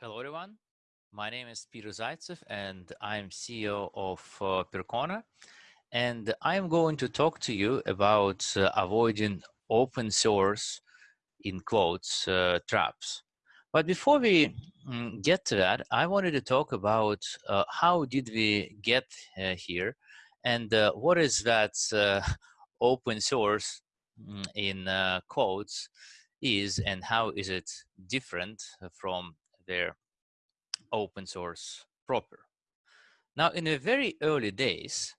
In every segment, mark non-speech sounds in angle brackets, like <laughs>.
Hello, everyone. My name is Peter Zaitsev, and I'm CEO of uh, Percona. And I'm going to talk to you about uh, avoiding open source, in quotes, uh, traps. But before we mm, get to that, I wanted to talk about uh, how did we get uh, here, and uh, what is that <laughs> open source mm, in quotes is, and how is it different from their open source proper. Now, in the very early days,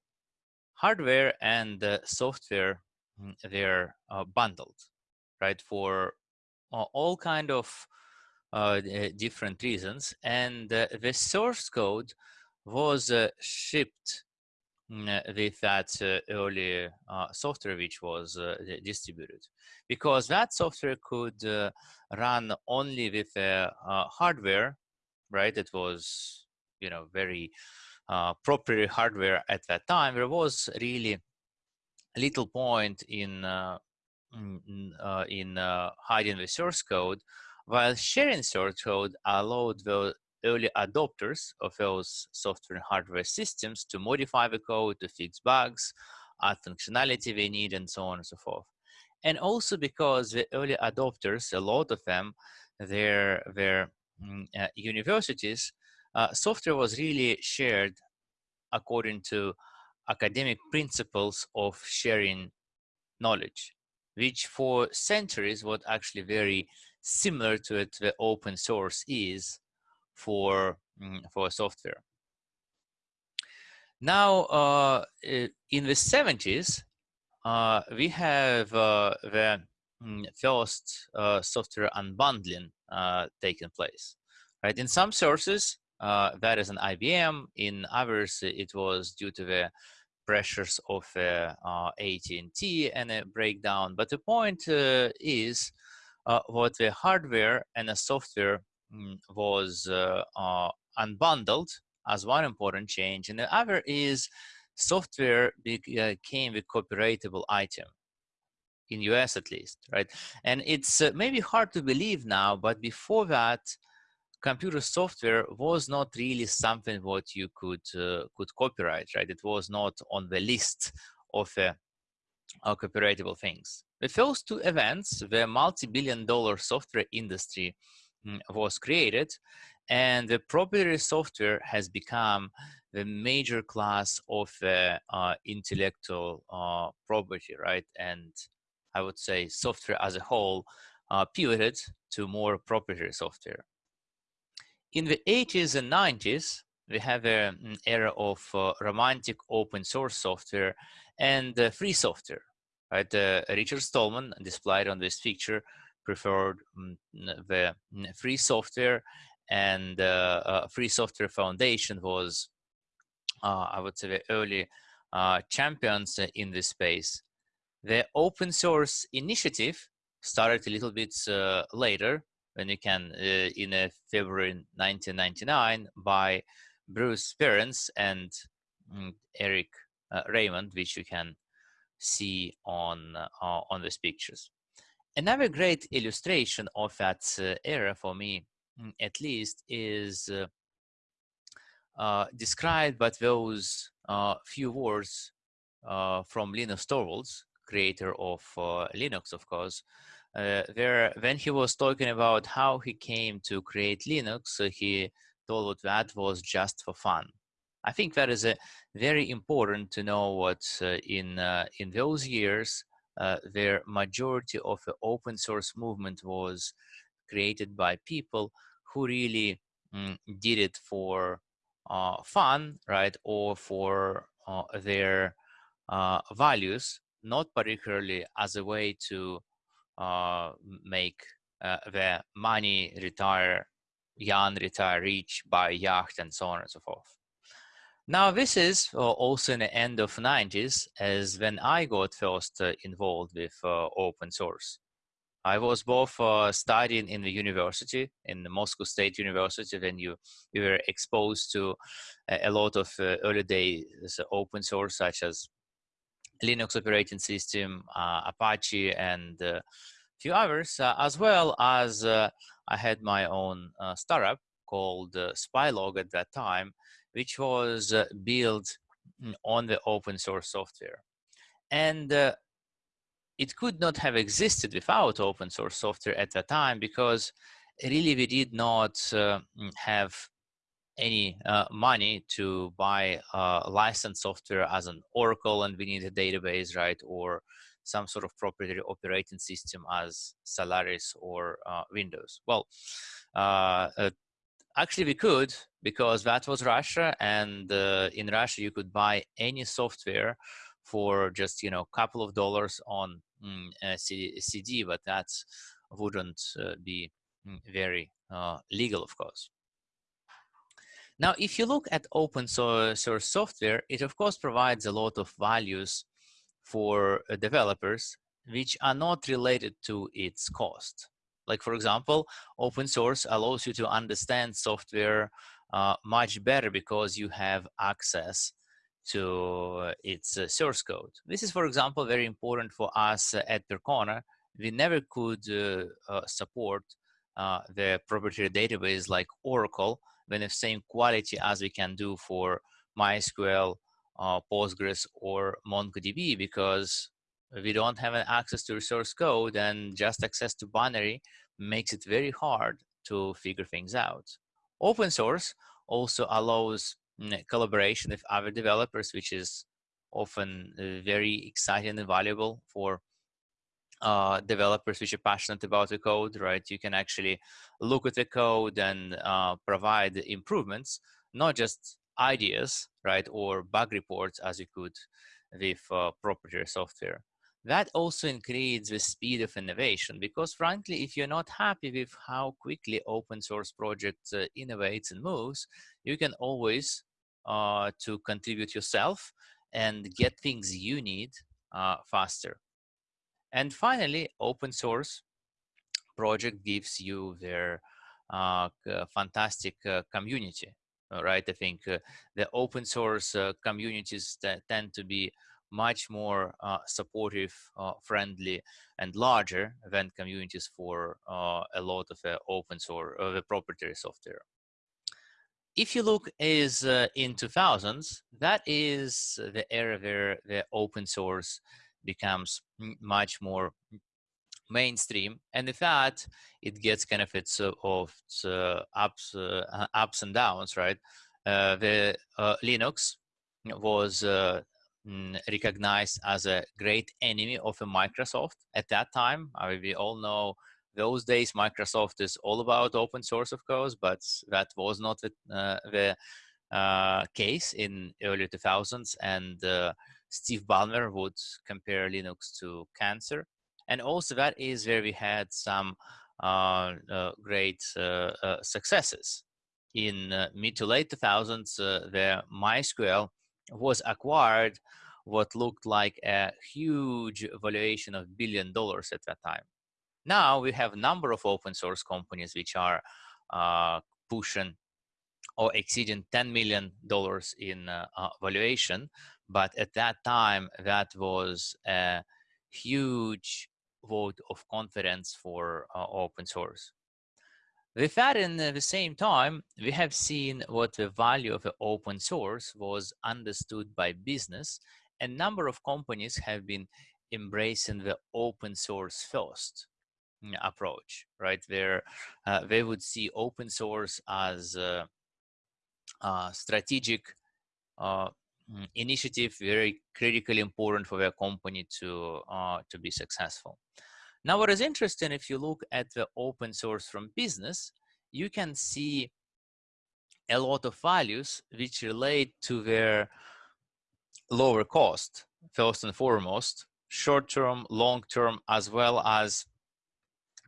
hardware and uh, software, mm, they're uh, bundled, right, for uh, all kind of uh, different reasons. And uh, the source code was uh, shipped with that early software which was distributed because that software could run only with hardware right? It was, you know, very uh, proprietary hardware at that time. There was really little point in uh, in, uh, in uh, hiding the source code, while sharing source code allowed the early adopters of those software and hardware systems to modify the code, to fix bugs, add functionality they need, and so on and so forth. And also because the early adopters, a lot of them, their their Mm, uh, universities, uh, software was really shared according to academic principles of sharing knowledge, which for centuries was actually very similar to it the open source is for, mm, for software. Now, uh, in the 70s, uh, we have uh, the mm, first uh, software unbundling uh, taken place. Right. In some sources, uh, that is an IBM. In others, it was due to the pressures of AT&T and a breakdown. But the point is what the hardware and the software mm, was uh, unbundled as one important change. And the other is software became a copyrightable item in US at least, right? And it's uh, maybe hard to believe now, but before that, computer software was not really something what you could uh, could copyright, right? It was not on the list of uh, copyrightable things. The first two events, the multi-billion dollar software industry was created and the proprietary software has become the major class of uh, uh, intellectual uh, property, right? And I would say software as a whole uh, pivoted to more proprietary software. In the 80s and 90s, we have an era of uh, romantic open source software and uh, free software. Right, Richard Stallman, displayed on this picture, preferred um, the free software, and uh, uh, Free Software Foundation was, uh, I would say, the early champions in this space. The open source initiative started a little bit later, when you can, in February 1999, by Bruce Perens and mm, Eric Raymond, which you can see on uh, on these pictures. Another great illustration of that uh, era for me, mm, at least, is described by those few words from Linus Torvalds, creator of uh, Linux, of course, uh, there when he was talking about how he came to create Linux, uh, he told that was just for fun. I think that is a very important to know what uh, in uh, in those years uh, the majority of the open source movement was created by people who really mm, did it for uh, fun, right, or for their values not particularly as a way to uh, make uh, the money retire young, retire rich, buy yacht, and so on and so forth. Now, this is uh, also in the end of 90s, as when I got first uh, involved with uh, open source. I was both uh, studying in the university, in the Moscow State University, when you, you were exposed to a, a lot of early days open source, such as Linux operating system, uh, Apache, and a few others, uh, as well as uh, I had my own startup called uh, Spylog at that time, which was built on the open source software. And uh, it could not have existed without open source software at that time because really we did not uh, mm, have any uh, money to buy uh, licensed software as an Oracle and we need a database, right? Or some sort of proprietary operating system as Solaris or uh, Windows. Well, uh, actually we could because that was Russia and uh, in Russia you could buy any software for just, you know, a couple of dollars on mm, a CD, but that wouldn't be mm, very legal, of course. Now, if you look at open source software, it of course provides a lot of values for uh, developers which are not related to its cost. Like for example, open source allows you to understand software uh, much better because you have access to uh, its uh, source code. This is, for example, very important for us uh, at Percona. We never could uh, support the proprietary database like Oracle when the same quality as we can do for MySQL, uh, Postgres, or MongoDB because we don't have access to resource code and just access to binary makes it very hard to figure things out. Open source also allows mm, collaboration with other developers, which is often uh, very exciting and valuable for uh, developers which are passionate about the code, right? You can actually look at the code and uh, provide improvements, not just ideas, right, or bug reports as you could with uh, proprietary software. That also increases the speed of innovation because frankly, if you're not happy with how quickly open source projects uh, innovates and moves, you can always uh, to contribute yourself and get things you need uh, faster. And finally, open source project gives you their uh, fantastic uh, community, right? I think uh, the open source communities tend to be much more uh, supportive, uh, friendly, and larger than communities for a lot of open source, the proprietary software. If you look is uh, in 2000s, that is the era where the open source becomes much more mainstream and with that it gets kind of its uh, of uh, ups uh, ups and downs right? Uh, the uh, linux was uh, recognized as a great enemy of microsoft at that time I mean, we all know those days microsoft is all about open source of course but that was not the, the case in early 2000s and Steve Ballmer would compare Linux to cancer. And also that is where we had some uh, uh, great uh, uh successes. In uh, mid to late 2000s, uh, the MySQL was acquired what looked like a huge valuation of billion dollars at that time. Now we have a number of open source companies which are uh, pushing or exceeding $10 million in uh, uh, valuation, but at that time, that was a huge vote of confidence for uh, open source. With that, in the same time, we have seen what the value of the open source was understood by business. A number of companies have been embracing the open source first mm, approach, right? Where uh, they would see open source as a, a strategic uh, Mm, initiative very critically important for their company to uh, to be successful. Now, what is interesting, if you look at the open source from business, you can see a lot of values which relate to their lower cost, first and foremost, short-term, long-term, as well as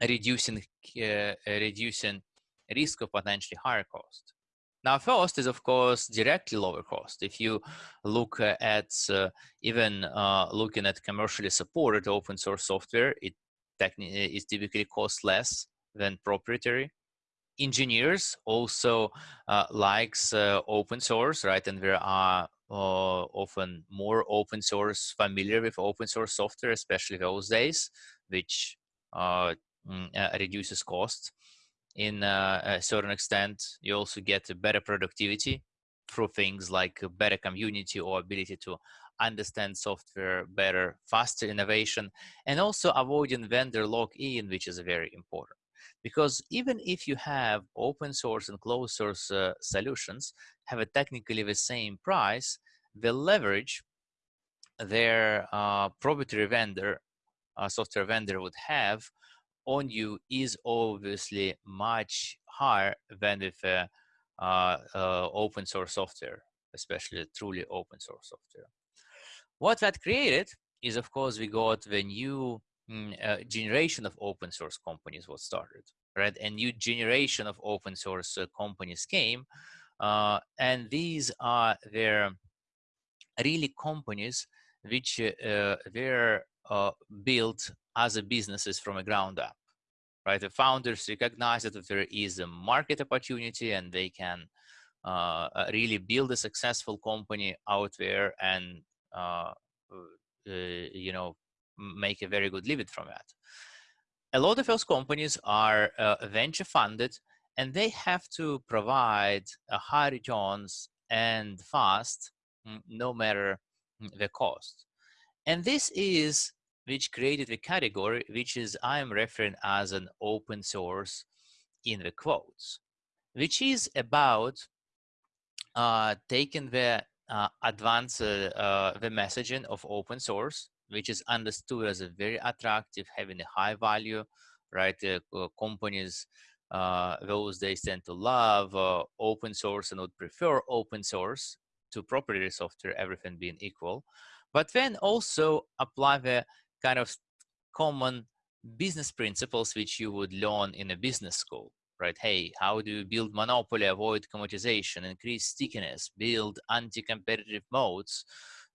reducing uh, reducing risk of potentially higher cost. Now, first is, of course, directly lower cost. If you look at uh, even uh, looking at commercially supported open source software, it, it typically cost less than proprietary. Engineers also uh, likes uh, open source, right? And there are uh, often more open source, familiar with open source software, especially those days, which uh, mm, reduces cost in uh, a certain extent. You also get better productivity through things like better community or ability to understand software better, faster innovation, and also avoiding vendor lock-in, which is very important. Because even if you have open source and closed source uh, solutions have a technically the same price, the leverage their uh, proprietary vendor, uh, software vendor would have on you is obviously much higher than if uh, uh, open source software, especially truly open source software. What that created is, of course, we got the new mm, uh, generation of open source companies what started, right? A new generation of open source uh, companies came, uh, and these are their really companies which uh, were uh, built as a businesses from a ground up right the founders recognize that there is a market opportunity and they can uh, uh really build a successful company out there and uh, uh, Uh, uh, you know make a very good living from that a lot of those companies are uh, venture funded and they have to provide high returns and fast no matter the cost. And this is which created the category, which is I'm referring as an open source in the quotes, which is about uh, taking the uh, advanced uh, the messaging of open source, which is understood as a very attractive, having a high value, right? Uh, companies uh, those days tend to love open source and would prefer open source to proprietary software, everything being equal, but then also apply the kind of common business principles which you would learn in a business school, right? Hey, how do you build monopoly, avoid commoditization, increase stickiness, build anti-competitive modes,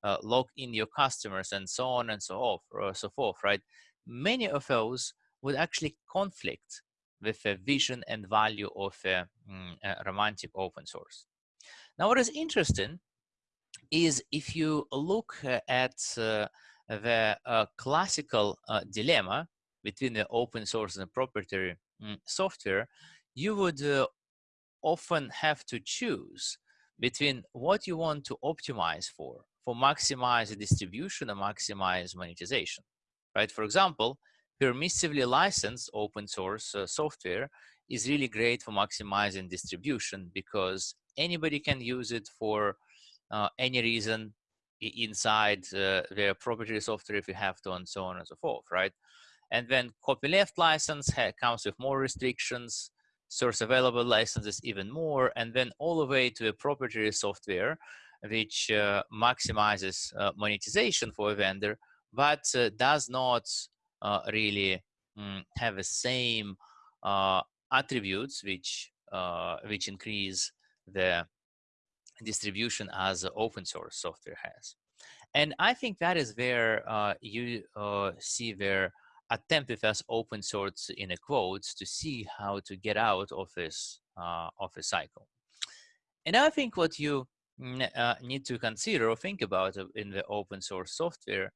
uh, lock in your customers, and so on and so off, or so forth, right? Many of those would actually conflict with the vision and value of a, mm, a romantic open source. Now, what is interesting is if you look uh, at uh, the uh, classical uh, dilemma between the open source and proprietary mm, software, you would uh, often have to choose between what you want to optimize for, for maximize distribution and maximize monetization, right? For example, permissively licensed open source uh, software is really great for maximizing distribution because anybody can use it for uh, any reason inside uh, their proprietary software if you have to and so on and so forth, right? And then copyleft license comes with more restrictions, source available licenses even more, and then all the way to a proprietary software which uh, maximizes uh, monetization for a vendor, but uh, does not uh, really mm, have the same attributes which which increase the distribution as open source software has. And I think that is where uh, you uh, see their attempt with us open source in a quotes to see how to get out of this uh, of a cycle. And I think what you uh, need to consider or think about in the open source software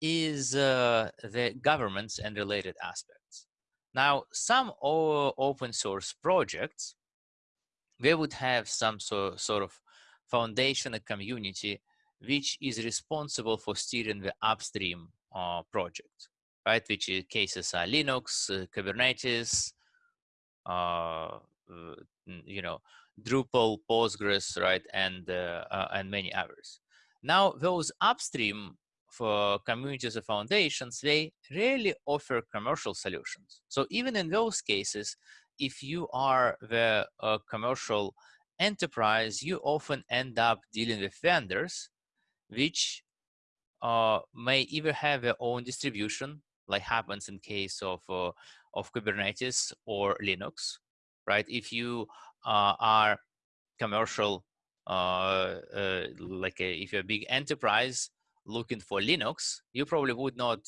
is uh, the governments and related aspects. Now, some open source projects, they would have some so, sort of foundation and community which is responsible for steering the upstream uh, project, right? Which cases are Linux, uh, Kubernetes, uh, uh you know, Drupal, Postgres, right, and uh, uh, and many others. Now, those upstream for communities or foundations, they rarely offer commercial solutions. So even in those cases, if you are the commercial enterprise, you often end up dealing with vendors which uh, may either have their own distribution, like happens in case of uh, of Kubernetes or Linux, right? If you uh, are commercial, uh, uh, like a, if you're a big enterprise looking for Linux, you probably would not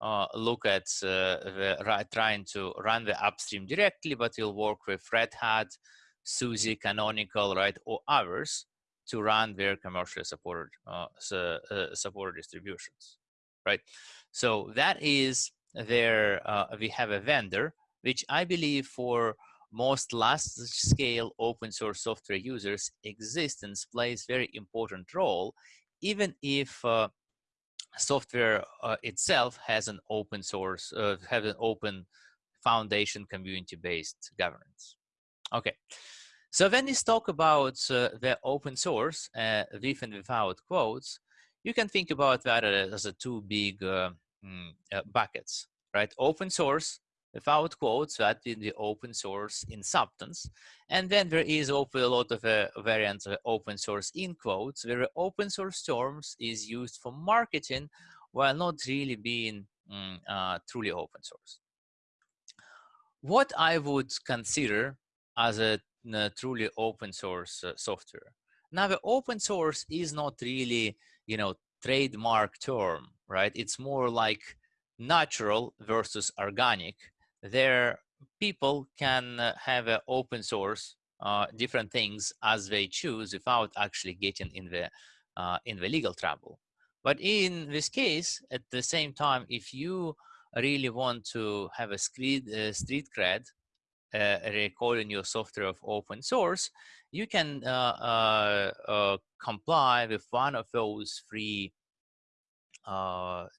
uh, look at the, trying to run the upstream directly, but you'll work with Red Hat, SUSE, Canonical, right, or others to run their commercially supported uh, uh, supported distributions, right? So that is their. Uh, we have a vendor which I believe for most large-scale open source software users, existence plays very important role, even if uh, software uh, itself has an open source, uh, have an open foundation community-based governance. Okay, so when we talk about uh, the open source, uh, with and without quotes, you can think about that as a two big uh, mm, uh, buckets, right? Open source without quotes, that will be open source in substance. And then there is open, a lot of uh, variants of open source in quotes, where open source terms is used for marketing while not really being mm, uh, truly open source. What I would consider as a, a truly open source uh, software. Now the open source is not really, you know, trademark term, right? It's more like natural versus organic there people can uh, have an open source uh, different things as they choose without actually getting in the uh, in the legal trouble. But in this case, at the same time, if you really want to have a street, uh, street cred, uh, recalling your software of open source, you can uh, uh, comply with one of those three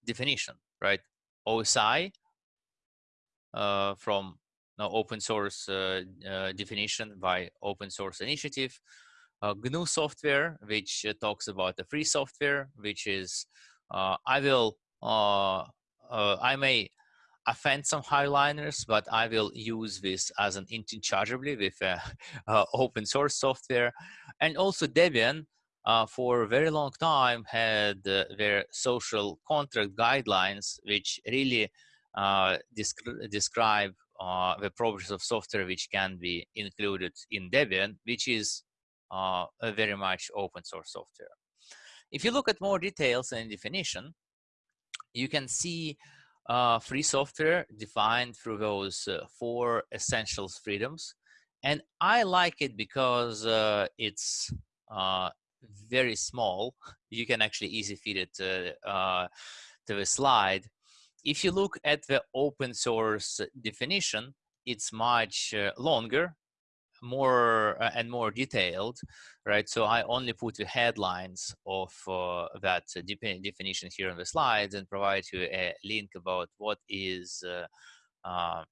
definition, right? OSI, uh, from no, open source uh, uh, definition by open source initiative. GNU software, which talks about the free software, which is I will I may offend some highliners, but I will use this as an interchangeably with uh, <laughs> uh, open source software. And also Debian, uh, for a very long time, had their social contract guidelines, which really uh, descri describe uh, the properties of software which can be included in Debian, which is uh, very much open source software. If you look at more details and definition, you can see uh, free software defined through those uh, four essentials freedoms. And I like it because uh, it's very small. You can actually easily fit it to the slide if you look at the open source definition, it's much uh, longer, more uh, and more detailed, right? So I only put the headlines of uh, that definition here on the slides and provide you a link about what is uh, uh,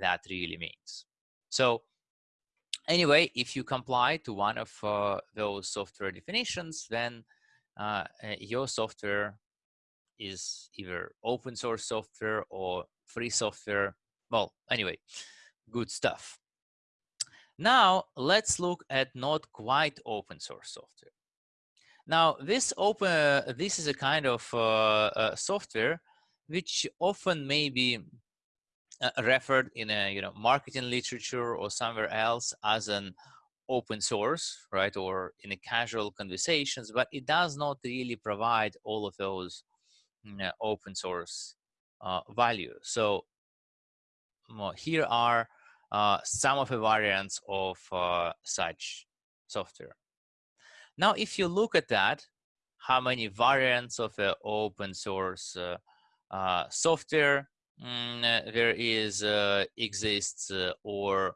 that really means. So anyway, if you comply to one of uh, those software definitions, then your software is either open source software or free software. Well, anyway, good stuff. Now let's look at not quite open source software. Now this open, this is a kind of uh, uh, software which often may be uh, referred in a you know marketing literature or somewhere else as an open source, right, or in a casual conversations, but it does not really provide all of those uh, open source uh, value. So here are uh, some of the variants of uh, such software. Now, if you look at that, how many variants of uh, open source uh, software mm, there is exists or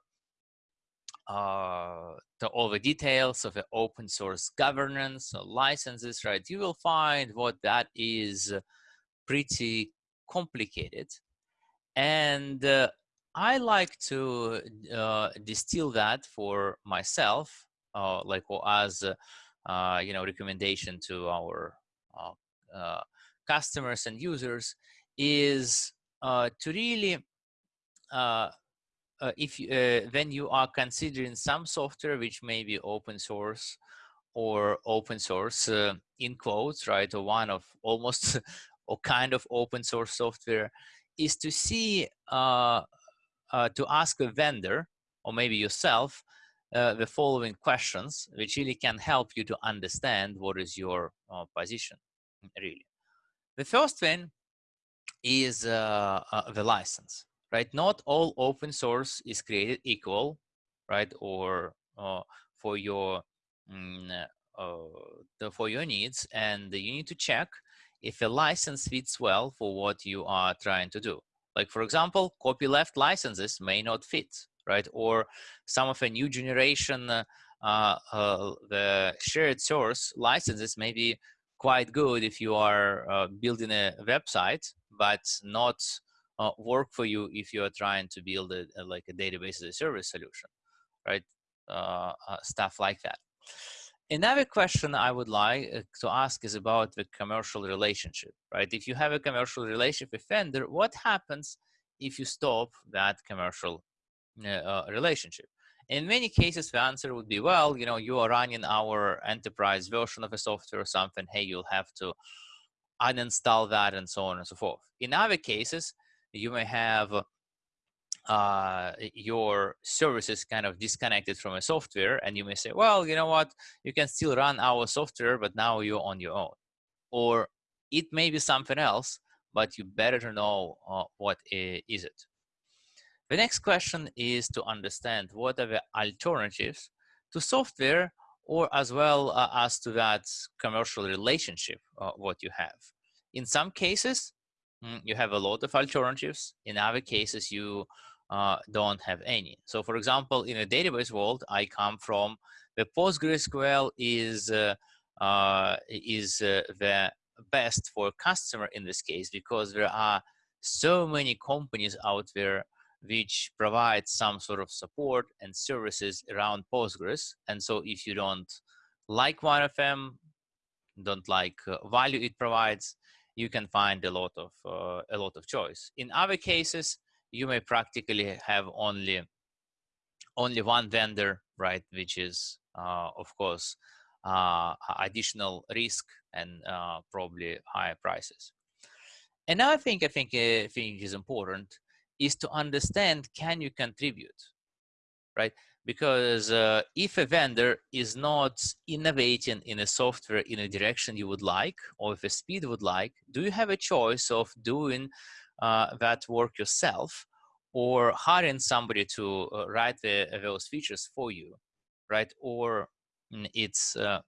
uh, the, all the details of the open source governance, licenses, right? You will find what that is pretty complicated. And uh, I like to uh, distill that for myself, uh, like as uh, you know, recommendation to our uh, uh, customers and users is to really if when you are considering some software which may be open source or open source uh, in quotes, right? Or one of almost <laughs> or kind of open source software is to see, uh, uh, to ask a vendor or maybe yourself uh, the following questions, which really can help you to understand what is your uh, position, really. The first thing is uh, uh, the license, right? Not all open source is created equal, right? Or for your mm, for your needs, and you need to check if a license fits well for what you are trying to do. Like for example, copyleft licenses may not fit, right? Or some of a new generation, uh, uh, the shared source licenses may be quite good if you are uh, building a website, but not uh, work for you if you are trying to build a, like a database as a service solution, right? Uh, uh, stuff like that. Another question I would like uh, to ask is about the commercial relationship, right? If you have a commercial relationship with vendor, what happens if you stop that commercial uh, relationship? In many cases, the answer would be, well, you know, you are running our enterprise version of a software or something. Hey, you'll have to uninstall that and so on and so forth. In other cases, you may have uh, your services kind of disconnected from a software and you may say, well, you know what, you can still run our software, but now you're on your own. Or it may be something else, but you better know uh, what is it. The next question is to understand what are the alternatives to software or as well uh, as to that commercial relationship uh, what you have. In some cases, mm, you have a lot of alternatives. In other cases, you uh, don't have any. So for example, in a database world, I come from the PostgreSQL is, uh, uh, is uh, the best for customer in this case because there are so many companies out there which provide some sort of support and services around Postgres. And so if you don't like one of them, don't like uh, value it provides, you can find a lot of uh, a lot of choice. In other cases, you may practically have only only one vendor, right? Which is uh, of course uh, additional risk and uh, probably higher prices. Another thing I think I uh, think is important is to understand can you contribute, right? Because uh, if a vendor is not innovating in a software in a direction you would like, or if a speed would like, do you have a choice of doing uh, that work yourself or hiring somebody to uh, write the, those features for you, right? Or mm, it's uh,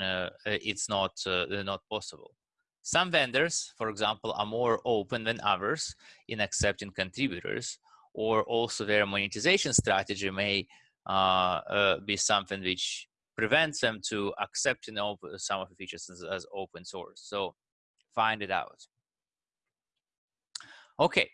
uh, it's not uh, not possible. Some vendors, for example, are more open than others in accepting contributors, or also their monetization strategy may uh, uh, be something which prevents them to accepting some of the features as, as open source. So find it out. Okay,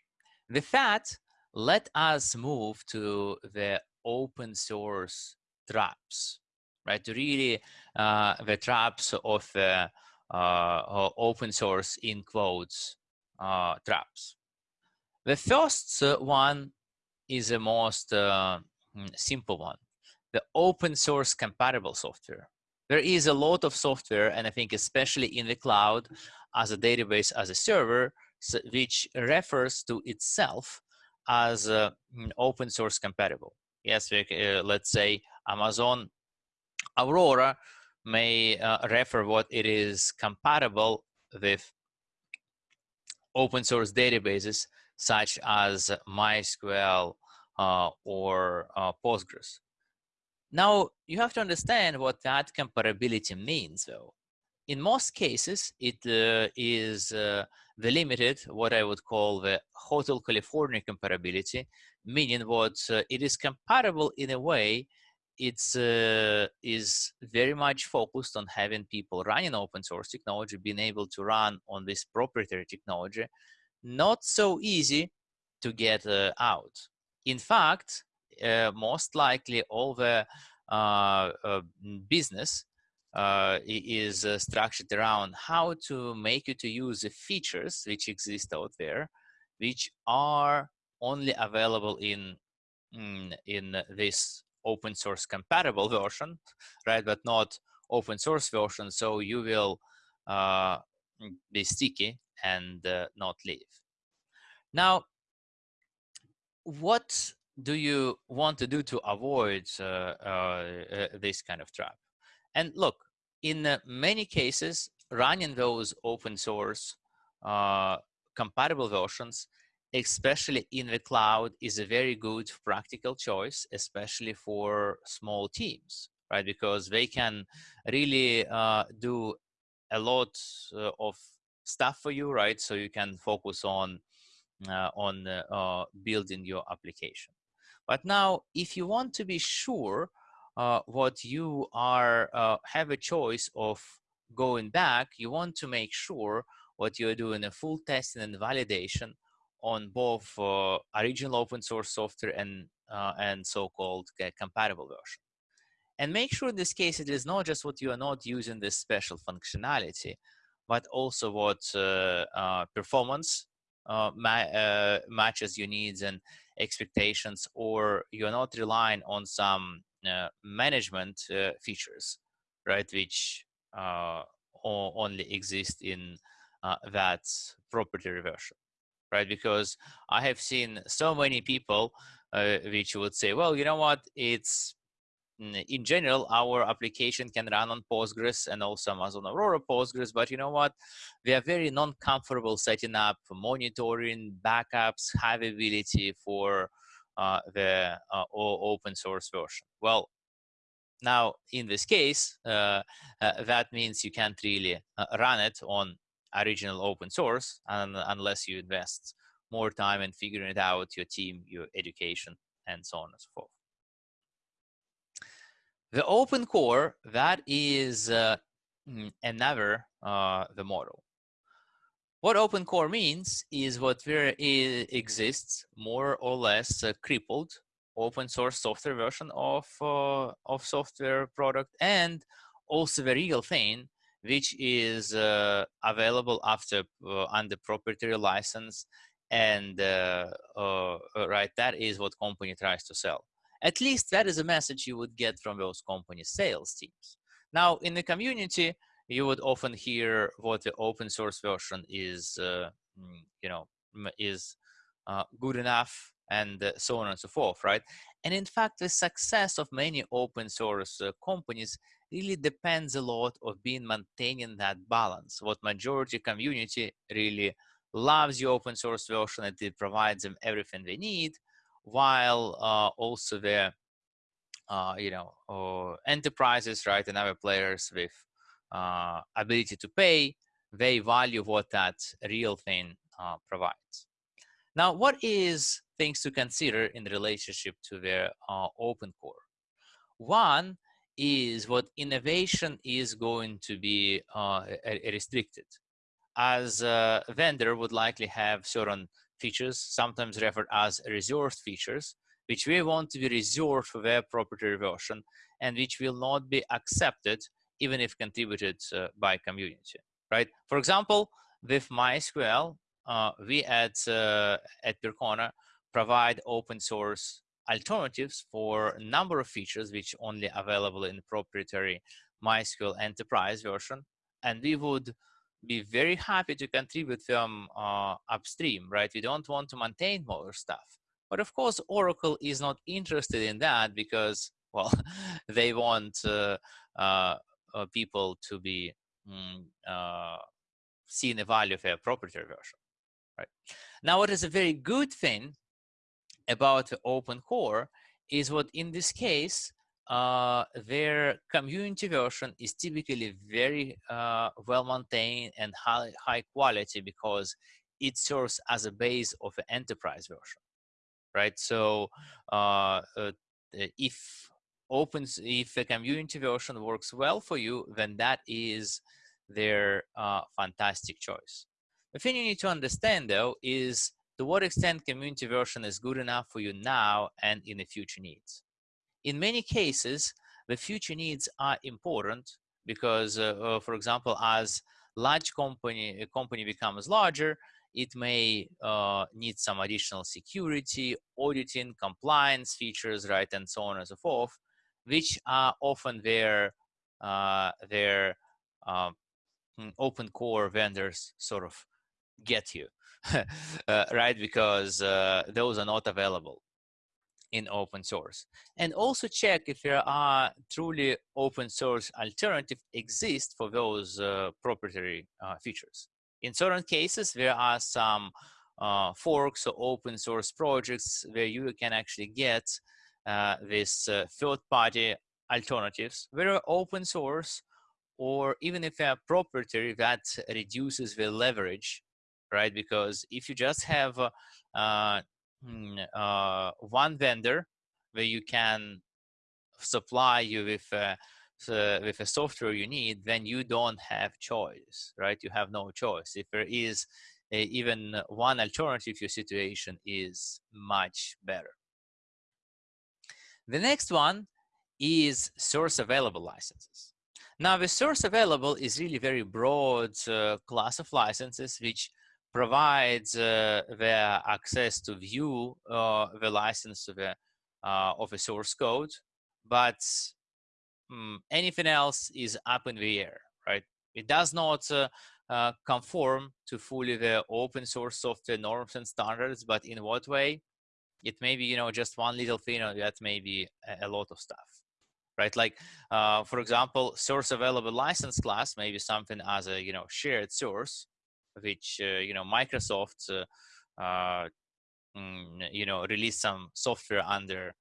with that, let us move to the open source traps, right? To really uh, the traps of uh, uh, open source in quotes uh, traps. The first uh, one is the most uh, mm, simple one, the open source compatible software. There is a lot of software, and I think especially in the cloud, as a database, as a server, which refers to itself as uh, mm, open source compatible. Yes, we, uh, let's say Amazon Aurora may uh, refer what it is compatible with open source databases such as MySQL uh, or uh, Postgres. Now, you have to understand what that compatibility means, though. In most cases, it uh, is uh, the limited, what I would call the Hotel California compatibility, meaning what uh, it is compatible in a way it's uh, is very much focused on having people running open source technology being able to run on this proprietary technology not so easy to get uh, out. In fact uh, most likely all the uh, uh, business uh, is structured around how to make you to use the features which exist out there which are only available in mm, in this open source compatible version, right? But not open source version. So you will uh, be sticky and uh, not leave. Now, what do you want to do to avoid uh, uh, uh this kind of trap? And look, in uh, many cases, running those open source compatible versions especially in the cloud is a very good practical choice especially for small teams right? Because they can really uh, do a lot uh, of stuff for you right? So you can focus on uh, on uh, building your application. But now, if you want to be sure uh, what you are uh, have a choice of going back, you want to make sure what you're doing a full testing and validation on both uh, original open source software and uh, and so-called compatible version. And make sure in this case it is not just what you are not using this special functionality, but also what uh, uh, performance uh, ma matches your needs and expectations, or you're not relying on some management features, right, which only exist in that property version right? Because I have seen so many people uh, which would say, well, you know what, it's in general, our application can run on Postgres and also Amazon Aurora Postgres, but you know what? We are very non-comfortable setting up monitoring, backups, availability for uh, the uh, open source version. Well, now in this case, uh, uh that means you can't really uh, run it on original open source and, unless you invest more time in figuring it out, your team, your education, and so on and so forth. The open core, that is uh, mm, another uh, the model. What open core means is what there exists more or less a crippled open source software version of, uh, of software product and also the real thing which is uh, available after uh, under proprietary license and uh, uh, right that is what company tries to sell at least that is a message you would get from those company sales teams. Now, in the community, you would often hear what the open source version is, uh, mm, you know, is uh, good enough and uh, so on and so forth, right? And in fact, the success of many open source uh, companies really depends a lot of being maintaining that balance. What majority community really loves the open source version and it provides them everything they need, while uh, also the uh, you know uh, enterprises right and other players with uh, ability to pay they value what that real thing uh, provides. Now what is things to consider in relationship to their uh, open core? One is what innovation is going to be restricted. As a vendor would likely have certain features, sometimes referred as reserved features, which we want to be reserved for their proprietary version and which will not be accepted even if contributed uh, by community, right? For example, with MySQL, uh, we at, uh, at Percona provide open source alternatives for a number of features which only available in proprietary MySQL enterprise version. And we would be very happy to contribute them uh, upstream, right? We don't want to maintain more stuff. But of course, Oracle is not interested in that because, well, <laughs> they want uh, uh people to be mm, uh, seeing the value of a proprietary version, right? Now, what is a very good thing about the open core is what in this case, uh, their community version is typically very uh, well maintained and high, high quality because it serves as a base of an enterprise version, right? So uh, uh if opens, if the community version works well for you, then that is their uh, fantastic choice. The thing you need to understand though is to what extent community version is good enough for you now and in the future needs. In many cases, the future needs are important because, uh, uh, for example, as large company a company becomes larger, it may uh, need some additional security, auditing, compliance features, right, and so on and so forth, which are often their uh, their um, open core vendors sort of get you, <laughs> uh, right, because uh, those are not available in open source. And also check if there are truly open source alternative exist for those uh, proprietary uh, features. In certain cases, there are some uh, forks or open source projects where you can actually get uh, this uh, third-party alternatives, whether open source or even if they're proprietary, that reduces the leverage, right? Because if you just have uh, Hmm, uh, one vendor where you can supply you with uh, with a software you need, then you don't have choice, right? You have no choice. If there is a, even one alternative, your situation is much better. The next one is source available licenses. Now the source available is really very broad uh, class of licenses which provides uh, the access to view uh, the license of a, uh, of a source code, but um, anything else is up in the air, right? It does not uh, uh, conform to fully the open source software norms and standards, but in what way? It may be, you know, just one little thing or that may be a, lot of stuff, right? Like, uh, for example, source available license class, maybe something as a, you know, shared source, which, uh, you know, Microsoft, uh, uh, mm, you know, released some software under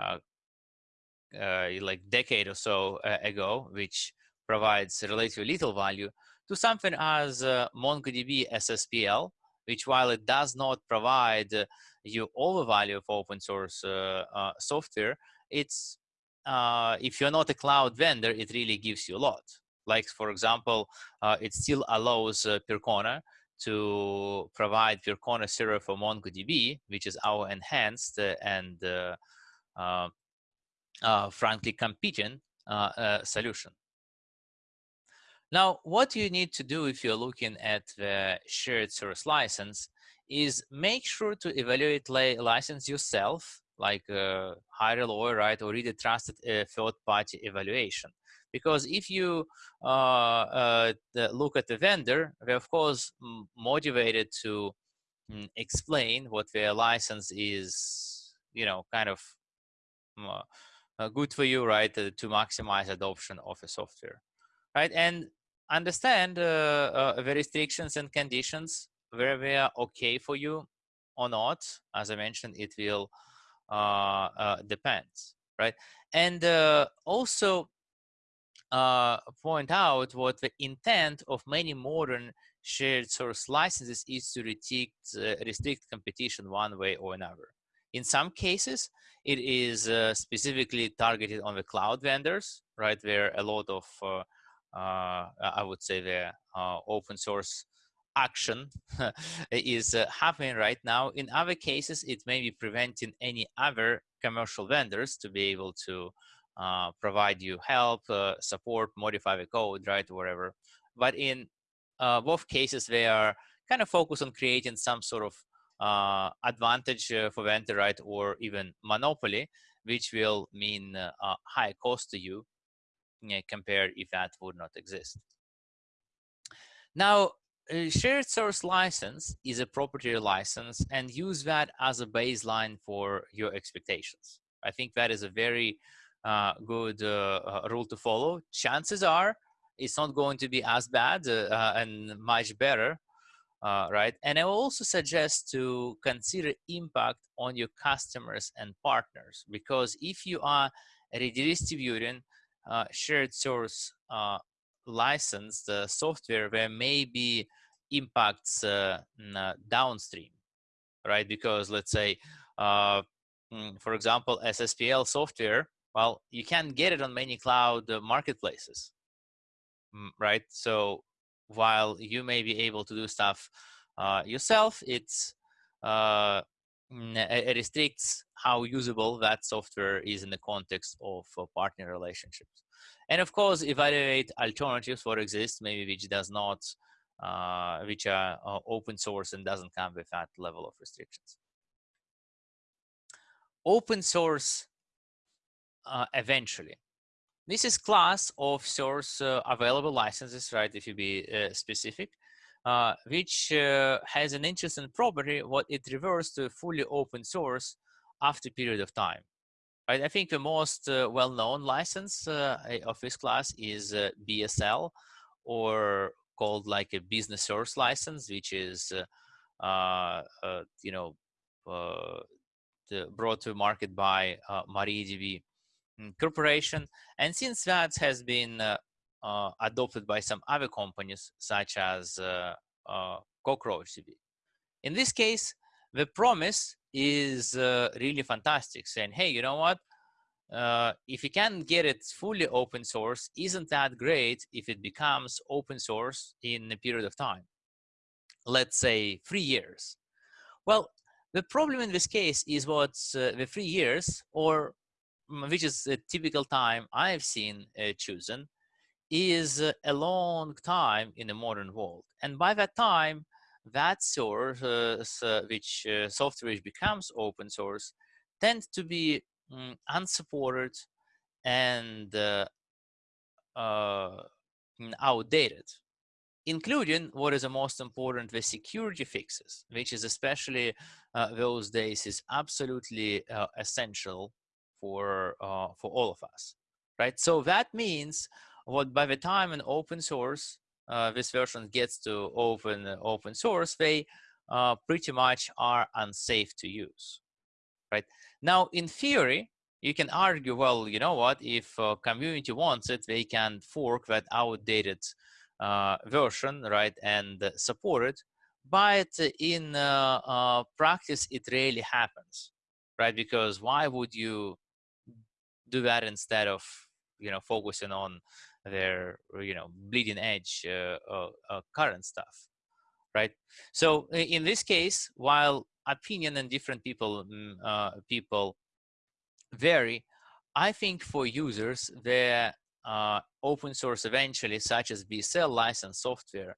uh, like decade or so uh, ago, which provides relatively little value, to something as uh, MongoDB SSPL, which while it does not provide uh, you all the value of open source uh, uh, software, it's if you're not a cloud vendor, it really gives you a lot. Like for example, it still allows Percona to provide Percona server for MongoDB, which is our enhanced and uh, frankly competing uh, uh, solution. Now, what you need to do if you're looking at the shared source license is make sure to evaluate li license yourself, like uh, hire a lawyer, right, or read a trusted uh, third-party evaluation. Because if you uh, look at the vendor, they're of course motivated to mm, explain what their license is, you know, kind of uh, good for you, right, uh, to maximize adoption of a software, right? And understand uh, uh, the restrictions and conditions where they are okay for you or not. As I mentioned, it will uh, uh, depend, right? And also uh, point out what the intent of many modern shared source licenses is to restrict, restrict competition one way or another. In some cases, it is uh, specifically targeted on the cloud vendors, right? Where a lot of, uh, uh, I would say, the uh, open source action <laughs> is uh, happening right now. In other cases, it may be preventing any other commercial vendors to be able to uh, provide you help, support, modify the code, right, whatever. But in both cases, they are kind of focused on creating some sort of uh, advantage uh, for vendor right or even monopoly, which will mean uh, high cost to you compared if that would not exist. Now, shared source license is a proprietary license and use that as a baseline for your expectations. I think that is a very uh, good uh, uh, rule to follow. Chances are it's not going to be as bad and much better uh, right? And I also suggest to consider impact on your customers and partners because if you are redistributing uh, shared source uh, licensed software, where maybe impacts uh, uh, downstream, right? Because let's say, uh, mm, for example, SSPL software, well, you can get it on many cloud marketplaces, mm, right? So while you may be able to do stuff uh, yourself, it's uh, restricts how usable that software is in the context of uh, partner relationships. And of course, evaluate alternatives for exist, maybe which does not, uh, which are uh, open source and doesn't come with that level of restrictions. Open source uh, eventually. This is class of source uh, available licenses, right, if you be uh, specific, uh, which uh, has an interesting property, what it reverts to fully open source after period of time. Right, I think the most uh, well-known license uh, of this class is BSL, or called like a business source license, which is, you know, brought to market by MariaDB Mm, corporation. And since that has been uh, uh, adopted by some other companies, such as uh, uh CockroachDB. In this case, the promise is uh, really fantastic saying hey you know what? Uh, if you can get it fully open source isn't that great if it becomes open source in a period of time? Let's say three years. Well the problem in this case is what uh, the three years or mm, which is a typical time i've seen uh, chosen is a long time in the modern world and by that time that source, uh, which uh, software which becomes open source, tends to be um, unsupported and uh, uh, outdated, including what is the most important, the security fixes, which is especially uh, those days is absolutely uh, essential for for all of us, right? So that means what by the time an open source uh, this version gets to open open source, they uh, pretty much are unsafe to use, right? Now, in theory, you can argue, well, you know what, if uh, community wants it, they can fork that outdated uh, version, right, and support it. But in uh, uh, practice, it rarely happens, right? Because why would you do that instead of, you know, focusing on their you know bleeding edge uh, uh, uh, current stuff right? So in this case while opinion and different people mm, uh, people vary i think for users the uh, open source eventually such as bsl license software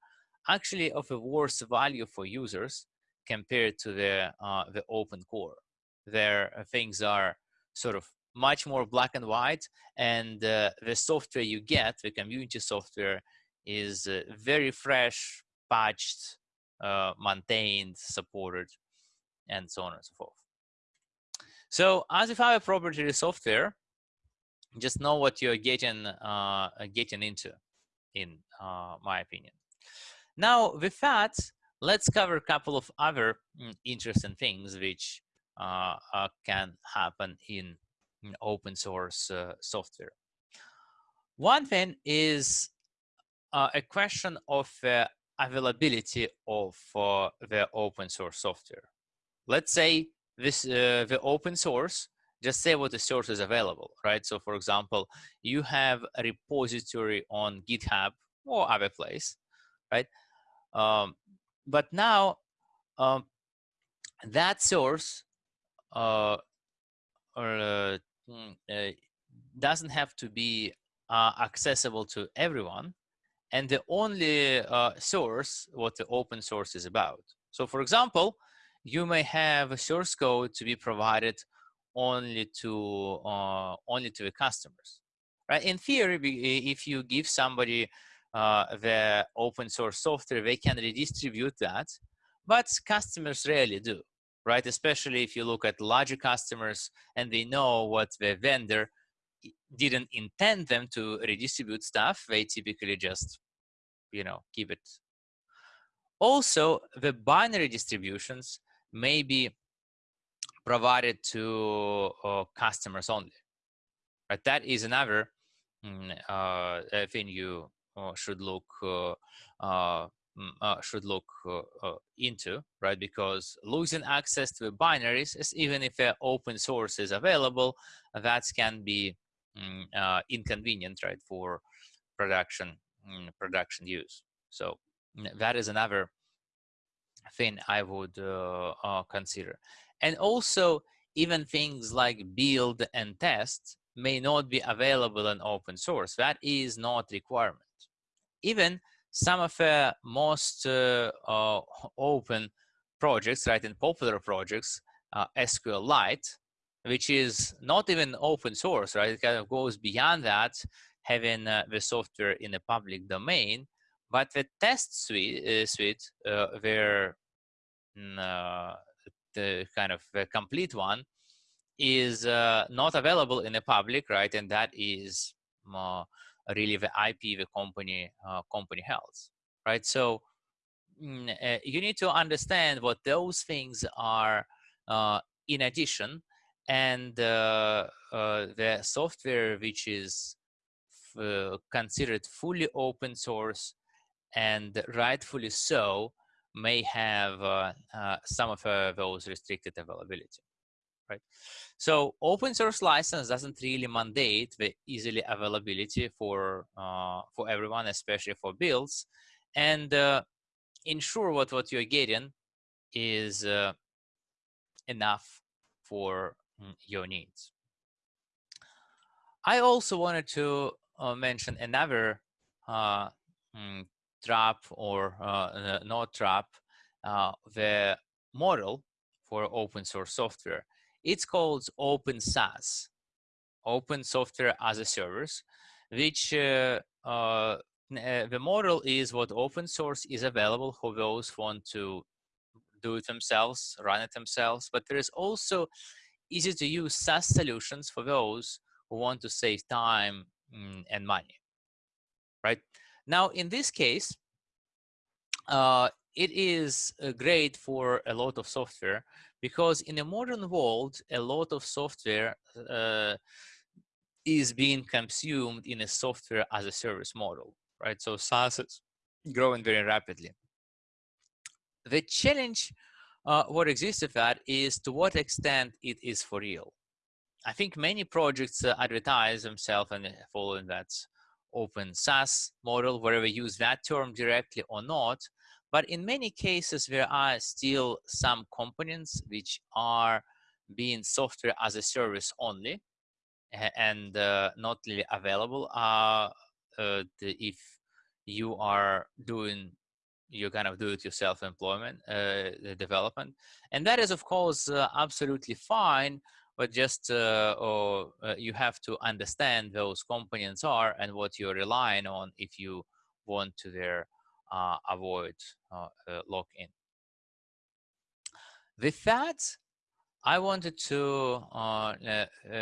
actually of a worse value for users compared to the uh, the open core there things are sort of much more black and white and uh, the software you get the community software is uh, very fresh patched uh, maintained supported and so on and so forth. So as if i have a proprietary software just know what you're getting uh, getting into in uh, my opinion. Now with that let's cover a couple of other mm, interesting things which uh, can happen in open source uh, software. One thing is uh, a question of uh, availability of the open source software. Let's say this the open source, just say what the source is available, right? So for example, you have a repository on GitHub or other place, right? Um, but now um, that source uh, or uh, doesn't have to be uh, accessible to everyone and the only uh, source what the open source is about. So for example you may have a source code to be provided only to uh, only to the customers right? In theory if you give somebody uh, the open source software they can redistribute that but customers rarely do right? Especially if you look at larger customers and they know what the vendor didn't intend them to redistribute stuff, they typically just, you know, keep it. Also, the binary distributions may be provided to uh, customers only. Right? That is another mm, uh, thing you uh, should look uh, uh, uh, should look uh, uh, into, right? Because losing access to binaries, is, even if an open source is available, that can be um, inconvenient, right, for production um, production use. So that is another thing I would consider. And also, even things like build and test may not be available in open source. That is not requirement. Even some of the most uh, uh, open projects, right, and popular projects, uh, SQLite, which is not even open source, right? It kind of goes beyond that, having uh, the software in the public domain. But the test suite, uh, suite uh, where mm, the kind of the complete one is not available in the public, right? And that is really the IP the company uh, company holds, right? So mm, uh, you need to understand what those things are uh, in addition, and uh, the software which is considered fully open source and rightfully so may have uh, uh, some of uh, those restricted availability, right? So open source license doesn't really mandate the easily availability for uh, for everyone, especially for builds, and uh, ensure what what you're getting is uh, enough for mm, your needs. I also wanted to mention another mm, trap or uh, not trap uh, the model for open source software. It's called Open SaaS, Open Software as a Service, which uh, uh, uh, the model is what open source is available for those who want to do it themselves, run it themselves, but there is also easy to use SaaS solutions for those who want to save time mm, and money, right? Now, in this case, uh, it is uh, great for a lot of software because in a modern world, a lot of software uh, is being consumed in a software as a service model, right? So SaaS is growing very rapidly. The challenge uh, what exists with that is to what extent it is for real. I think many projects uh, advertise themselves and following that open SaaS model, whether we use that term directly or not. But in many cases, there are still some components which are being software as a service only and uh, not really available uh, uh, if you are doing you kind of do it yourself employment uh, development. And that is of course uh, absolutely fine but just uh, or uh, you have to understand those components are and what you're relying on if you want to there avoid uh, uh, lock-in. With that, I wanted to uh,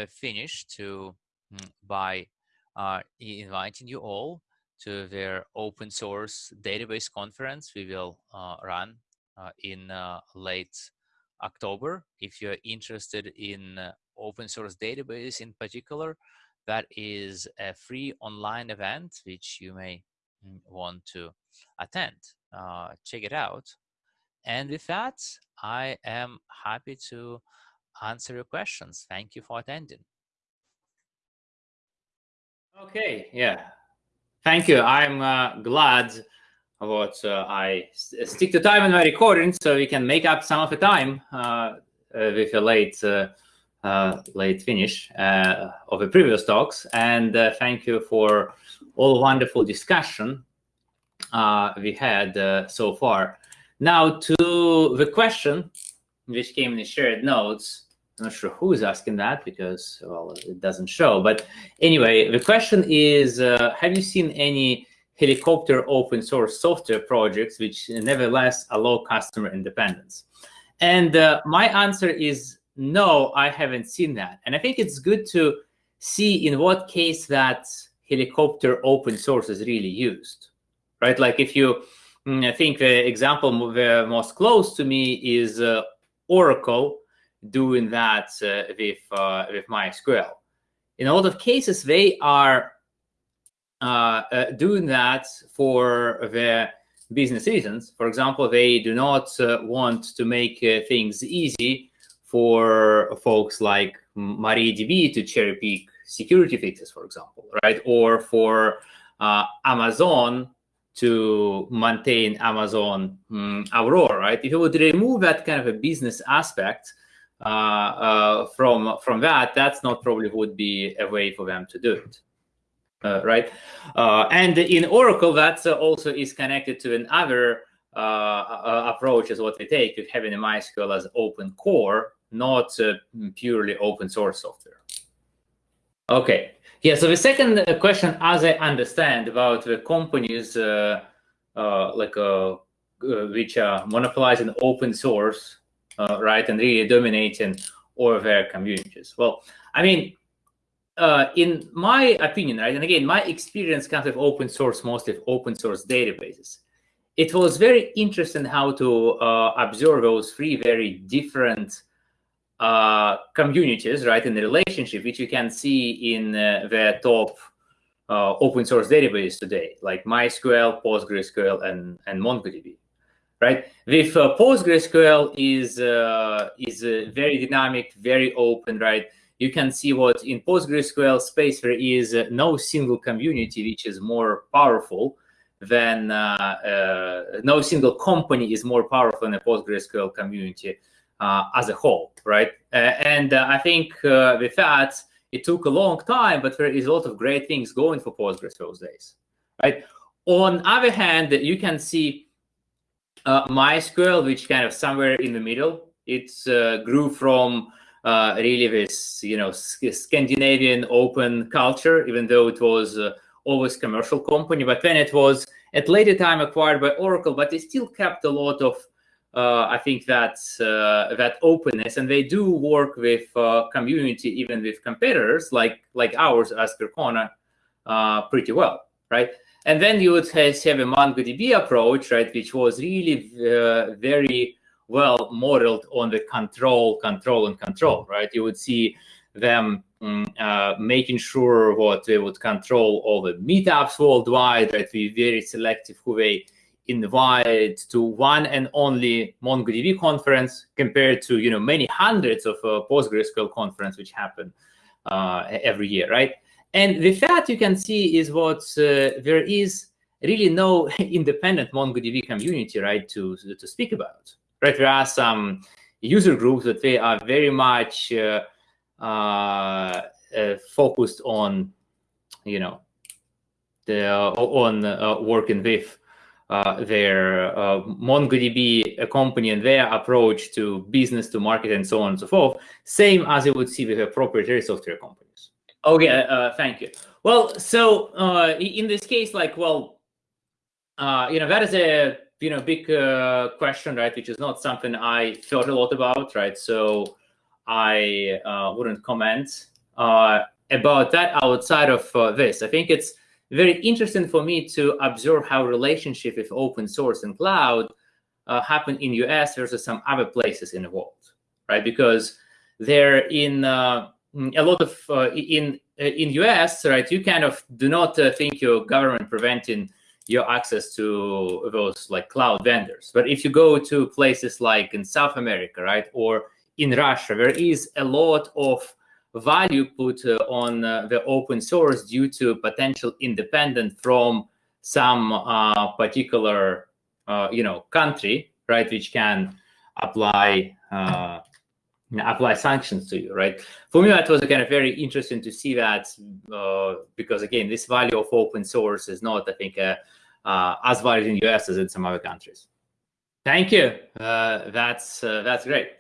finish to mm, by inviting you all to their open source database conference we will run in late October. If you're interested in uh, open source database in particular, that is a free online event which you may mm, want to attend. Uh, check it out. And with that, I am happy to answer your questions. Thank you for attending. Okay, yeah. Thank you. I'm uh, glad what uh, I stick to time in my recording so we can make up some of the time uh, uh with a late uh, uh, late finish of the previous talks. And thank you for all wonderful discussion we had uh, so far. Now to the question which came in the shared notes. I'm not sure who's asking that because, well, it doesn't show. But anyway, the question is, uh, have you seen any helicopter open source software projects, which nevertheless allow customer independence? And uh, my answer is no, I haven't seen that. And I think it's good to see in what case that helicopter open source is really used, right? Like if you, mm, I think the example the most close to me is uh, Oracle doing that uh, with, uh, with MySQL. In a lot of cases, they are uh, uh, doing that for the business reasons. For example, they do not uh, want to make things easy for folks like MariaDB to cherry pick security fixes, for example, right? Or for Amazon to maintain Amazon um, Aurora, right? If you would remove that kind of a business aspect uh, uh, from from that, that's not probably would be a way for them to do it uh, right? Uh, and in Oracle, that also is connected to another uh, uh, approach is what we take with having a MySQL as open core, not purely open source software. Okay, yeah, so the second uh, question, as I understand, about the companies uh, uh, like which are monopolizing open source, right, and really dominating all their communities. Well, I mean, uh, in my opinion, right, and again, my experience comes with open source, mostly open source databases. It was very interesting how to uh, observe those three very different uh, communities, right, in the relationship, which you can see in uh, the top uh, open source database today, like MySQL, PostgreSQL, and, and MongoDB. right? With uh, PostgreSQL is uh, is uh, very dynamic, very open, right? You can see what in PostgreSQL space there is uh, no single community which is more powerful than no single company is more powerful than a PostgreSQL community as a whole, right? and I think with that, it took a long time, but there is a lot of great things going for Postgres those days, right? On other hand, you can see uh, MySQL, which kind of somewhere in the middle. It uh, grew from uh, really this, you know, Scandinavian open culture, even though it was uh, always commercial company. But then it was at later time acquired by Oracle, but they still kept a lot of, uh, I think that uh, that openness, and they do work with community, even with competitors like like ours as Percona, pretty well, right? And then you would have a MongoDB approach, right, which was really uh, very well modeled on the control, control, and control, right? You would see them um, uh, making sure what they would control all the meetups worldwide, right? Be very selective who they invite to one and only MongoDB conference compared to you know many hundreds of uh, PostgreSQL conference which happen uh, every year, right? And with that, you can see is what uh, there is really no <laughs> independent MongoDB community, right, to, to speak about. Right, there are some user groups that they are very much uh, uh, uh focused on, you know, the, on working with uh, their MongoDB company and their approach to business, to market, and so on and so forth, same as you would see with a proprietary software companies. Okay, uh, thank you. Well, so uh, in this case, like, well, uh, you know, that is a you know big uh, question, right? Which is not something I thought a lot about, right? So I uh, wouldn't comment uh, about that outside of this. I think it's very interesting for me to observe how relationship with open source and cloud happen in US versus some other places in the world, right? Because they're in Mm, a lot of uh, in uh, in US, right? You kind of do not uh, think your government preventing your access to those like cloud vendors. But if you go to places like in South America, right, or in Russia, there is a lot of value put uh, on uh, the open source due to potential independent from some uh, particular, you know, country, right, which can apply apply sanctions to you, right? For me, that was kind of very interesting to see that uh, because again, this value of open source is not, I think, uh, uh, as valued in the US as in some other countries. Thank you. That's that's great.